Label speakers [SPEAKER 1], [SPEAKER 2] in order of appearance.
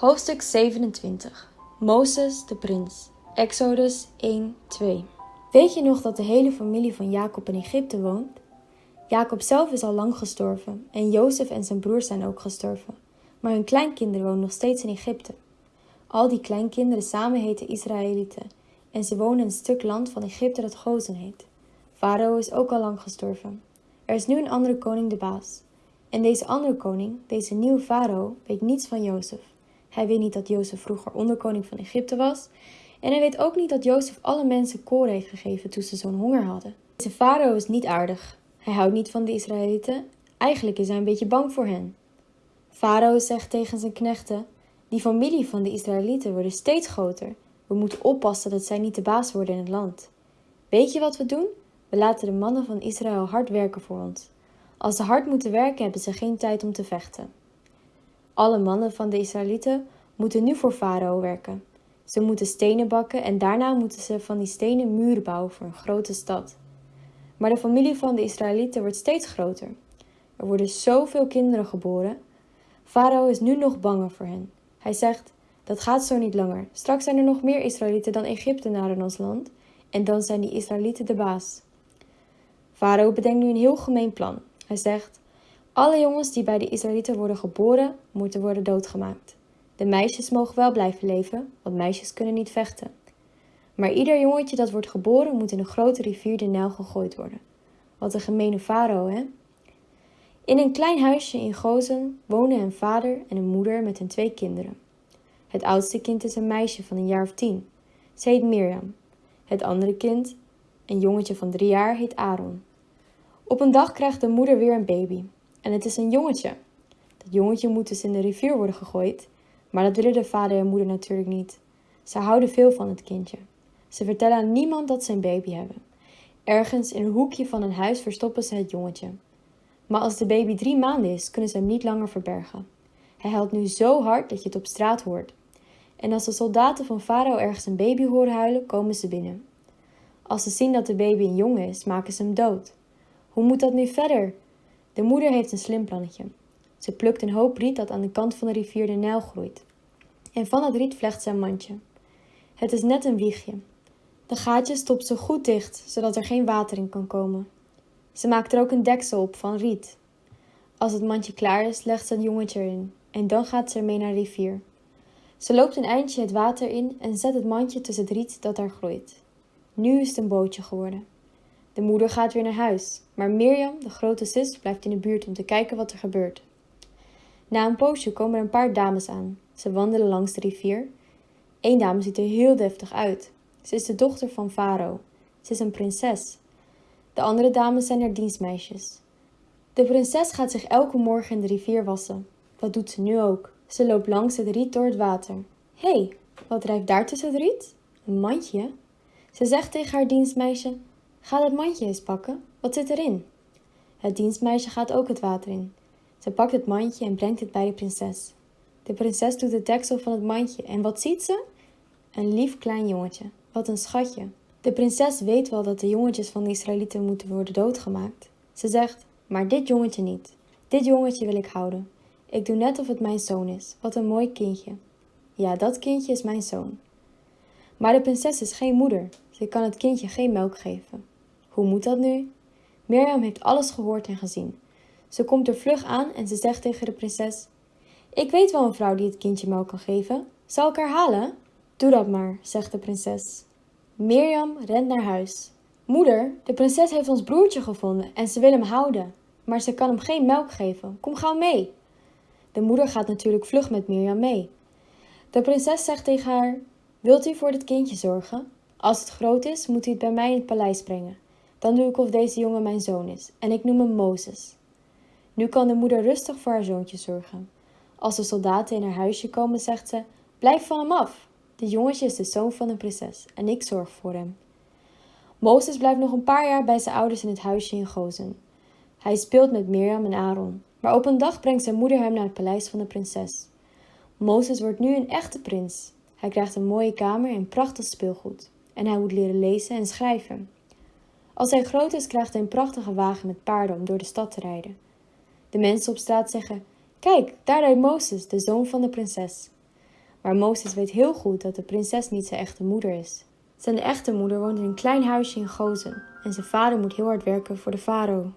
[SPEAKER 1] Hoofdstuk 27 Mozes de prins Exodus 1 2 Weet je nog dat de hele familie van Jacob in Egypte woont? Jacob zelf is al lang gestorven en Jozef en zijn broers zijn ook gestorven, maar hun kleinkinderen wonen nog steeds in Egypte. Al die kleinkinderen samen heten Israëlieten en ze wonen in een stuk land van Egypte dat Gozen heet. Farao is ook al lang gestorven. Er is nu een andere koning de baas. En deze andere koning, deze nieuwe farao, weet niets van Jozef. Hij weet niet dat Jozef vroeger onderkoning van Egypte was. En hij weet ook niet dat Jozef alle mensen koren heeft gegeven toen ze zo'n honger hadden. Deze farao is niet aardig. Hij houdt niet van de Israëlieten. Eigenlijk is hij een beetje bang voor hen. Farao zegt tegen zijn knechten: Die familie van de Israëlieten wordt steeds groter. We moeten oppassen dat zij niet de baas worden in het land. Weet je wat we doen? We laten de mannen van Israël hard werken voor ons. Als ze hard moeten werken, hebben ze geen tijd om te vechten. Alle mannen van de Israëlieten moeten nu voor Farao werken. Ze moeten stenen bakken en daarna moeten ze van die stenen muren bouwen voor een grote stad. Maar de familie van de Israëlieten wordt steeds groter. Er worden zoveel kinderen geboren. Farao is nu nog banger voor hen. Hij zegt: Dat gaat zo niet langer. Straks zijn er nog meer Israëlieten dan Egyptenaren in ons land. En dan zijn die Israëlieten de baas. Farao bedenkt nu een heel gemeen plan. Hij zegt: Alle jongens die bij de Israëlieten worden geboren, moeten worden doodgemaakt. De meisjes mogen wel blijven leven, want meisjes kunnen niet vechten. Maar ieder jongetje dat wordt geboren moet in een grote rivier de Nijl gegooid worden. Wat een gemene farao, hè? In een klein huisje in Gozen wonen een vader en een moeder met hun twee kinderen. Het oudste kind is een meisje van een jaar of tien. Ze heet Mirjam. Het andere kind, een jongetje van drie jaar, heet Aaron. Op een dag krijgt de moeder weer een baby. En het is een jongetje. Dat jongetje moet dus in de rivier worden gegooid. Maar dat willen de vader en moeder natuurlijk niet. Ze houden veel van het kindje. Ze vertellen aan niemand dat ze een baby hebben. Ergens in een hoekje van een huis verstoppen ze het jongetje. Maar als de baby drie maanden is, kunnen ze hem niet langer verbergen. Hij huilt nu zo hard dat je het op straat hoort. En als de soldaten van Farao ergens een baby horen huilen, komen ze binnen. Als ze zien dat de baby een jongen is, maken ze hem dood. Hoe moet dat nu verder? De moeder heeft een slim plannetje. Ze plukt een hoop riet dat aan de kant van de rivier de Nijl groeit. En van het riet vlecht ze een mandje. Het is net een wiegje. De gaatjes stopt ze goed dicht, zodat er geen water in kan komen. Ze maakt er ook een deksel op van riet. Als het mandje klaar is, legt ze het jongetje erin en dan gaat ze ermee naar de rivier. Ze loopt een eindje het water in en zet het mandje tussen het riet dat daar groeit. Nu is het een bootje geworden. De moeder gaat weer naar huis, maar Mirjam, de grote zus, blijft in de buurt om te kijken wat er gebeurt. Na een poosje komen er een paar dames aan. Ze wandelen langs de rivier. Eén dame ziet er heel deftig uit. Ze is de dochter van Farao. Ze is een prinses. De andere dames zijn haar dienstmeisjes. De prinses gaat zich elke morgen in de rivier wassen. Dat doet ze nu ook. Ze loopt langs het riet door het water. Hé, hey, wat drijft daar tussen het riet? Een mandje. Ze zegt tegen haar dienstmeisje: Ga dat mandje eens pakken. Wat zit erin? Het dienstmeisje gaat ook het water in. Ze pakt het mandje en brengt het bij de prinses. De prinses doet het deksel van het mandje en wat ziet ze? Een lief klein jongetje. Wat een schatje. De prinses weet wel dat de jongetjes van de Israëlieten moeten worden doodgemaakt. Ze zegt: Maar dit jongetje niet. Dit jongetje wil ik houden. Ik doe net of het mijn zoon is. Wat een mooi kindje. Ja, dat kindje is mijn zoon. Maar de prinses is geen moeder. Ze kan het kindje geen melk geven. Hoe moet dat nu? Mirjam heeft alles gehoord en gezien. Ze komt er vlug aan en ze zegt tegen de prinses: Ik weet wel een vrouw die het kindje melk kan geven. Zal ik haar halen? Doe dat maar, zegt de prinses. Mirjam rent naar huis. Moeder, de prinses heeft ons broertje gevonden en ze wil hem houden. Maar ze kan hem geen melk geven. Kom gauw mee. De moeder gaat natuurlijk vlug met Mirjam mee. De prinses zegt tegen haar: Wilt u voor dit kindje zorgen? Als het groot is, moet u het bij mij in het paleis brengen. Dan doe ik of deze jongen mijn zoon is en ik noem hem Mozes. Nu kan de moeder rustig voor haar zoontje zorgen. Als de soldaten in haar huisje komen, zegt ze: Blijf van hem af. Dit jongetje is de zoon van een prinses en ik zorg voor hem. Mozes blijft nog een paar jaar bij zijn ouders in het huisje in Gozen. Hij speelt met Mirjam en Aaron, maar op een dag brengt zijn moeder hem naar het paleis van de prinses. Mozes wordt nu een echte prins. Hij krijgt een mooie kamer en prachtig speelgoed. En hij moet leren lezen en schrijven. Als hij groot is, krijgt hij een prachtige wagen met paarden om door de stad te rijden. De mensen op straat zeggen: Kijk, daar rijdt Mozes, de zoon van de prinses. Maar Mozes weet heel goed dat de prinses niet zijn echte moeder is. Zijn echte moeder woont in een klein huisje in Gozen en zijn vader moet heel hard werken voor de farao.